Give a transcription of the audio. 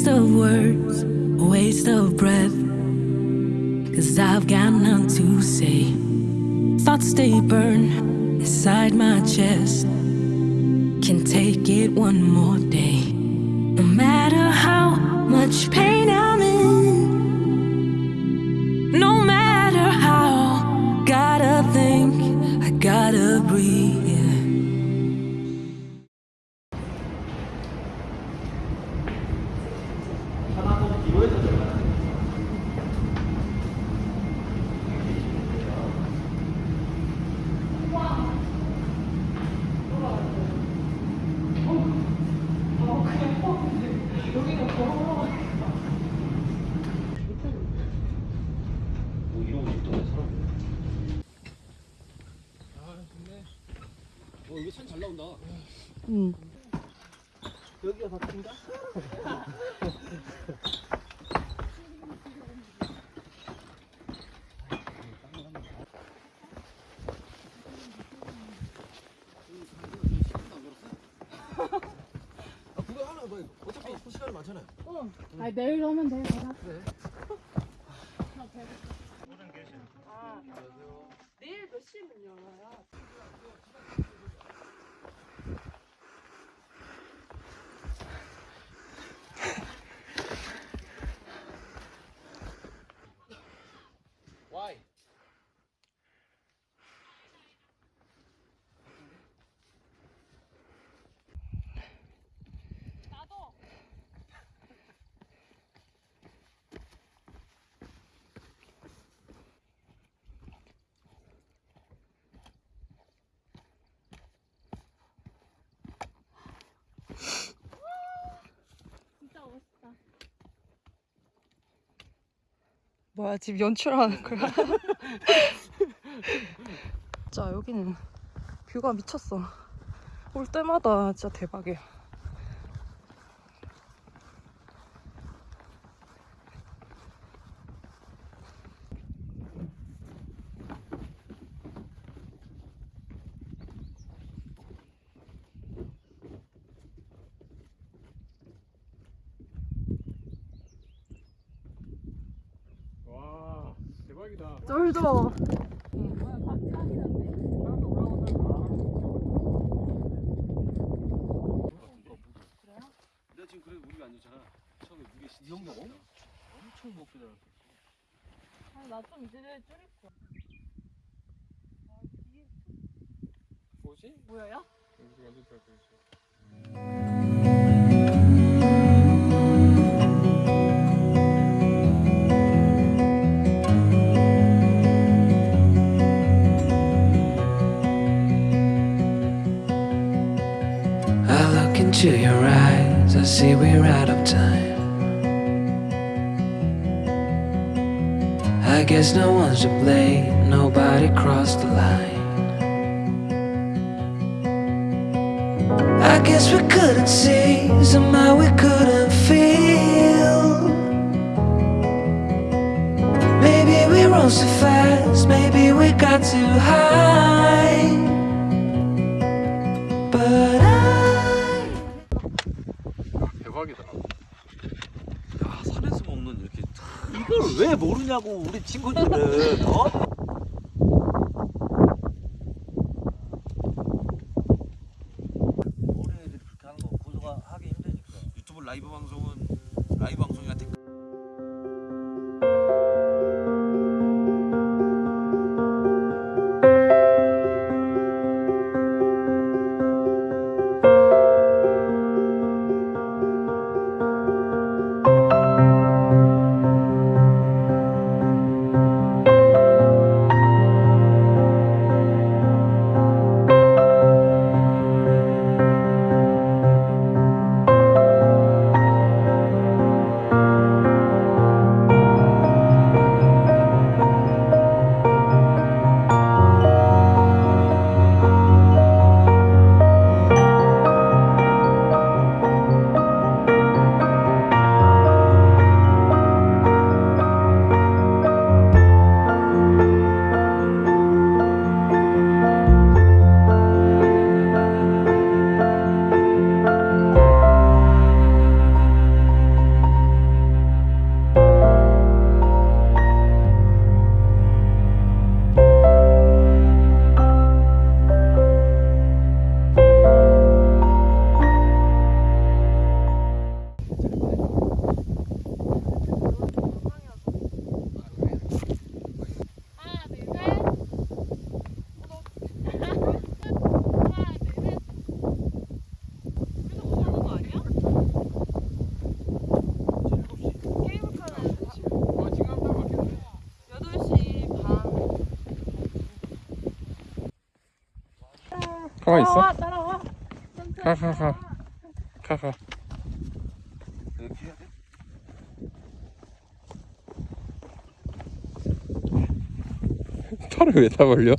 Waste of words, waste of breath. Cause I've got none to say. Thoughts they burn inside my chest. Can take it one more day. No matter how much 어 여기 산 잘 나온다. 응. 여기가 바뀐가? 아 그거 하나 뭐 어차피 시간이 많잖아요. 어. 아 내일 오면 돼. 가자. 내일 몇 시면 열어요? 뭐야 지금 연출하는 거야? 진짜 여기는 뷰가 미쳤어. 올 때마다 진짜 대박이야. 와 대박이다. 쫄죠. 내가 지금 그래 무리가 안 좋잖아. 처음에 무리 이 형도 엄청 엄청 먹게 되 나좀 이제 줄일 거야. 뭐지? 뭐야? 여기 완전 잘 보이지. I see we're out of time. I guess no one's to blame, nobody crossed the line. I guess we couldn't see, somehow we couldn't feel. Maybe we rose too fast, maybe we got too high. 왜 모르냐고 우리 친구들은 어? 가만 있어. 따라와 가, 가, 가. 가, 가. 돼? 팔을 왜? 따라와